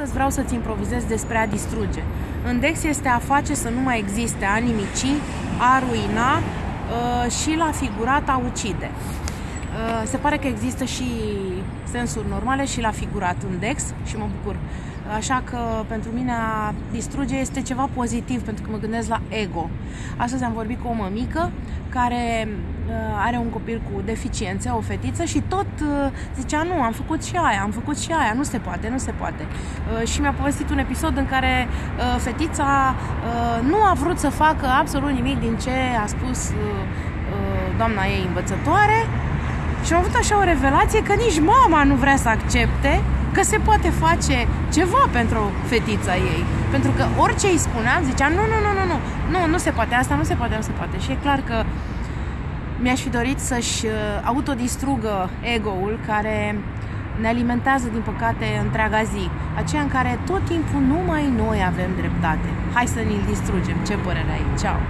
Astăzi vreau să-ți improvizez despre a distruge. În Dex este a face să nu mai existe, a nimici, a ruina uh, și la figurat a ucide. Uh, se pare că există și sensuri normale și la figurat în Dex și mă bucur. Așa că pentru mine a distruge este ceva pozitiv pentru că mă gândesc la ego. Astăzi am vorbit cu o mămică care uh, are un copil cu deficiențe, o fetiță și tot uh, zicea nu, am făcut și aia, am făcut și aia, nu se poate, nu se poate. Uh, și mi-a povestit un episod în care fetița nu a vrut să facă absolut nimic din ce a spus doamna ei învățătoare și am avut așa o revelație că nici mama nu vrea să accepte că se poate face ceva pentru fetița ei. Pentru că orice îi spuneam, zicea, nu, nu, nu, nu, nu, nu, nu se poate, asta nu se poate, nu se poate. Și e clar că mi-aș fi dorit să-și uh, autodistrugă ego-ul care ne alimentează, din păcate, întreaga zi. Aceea în care tot timpul numai noi avem dreptate. Hai să ne-l distrugem. Ce părere ai? Ceau!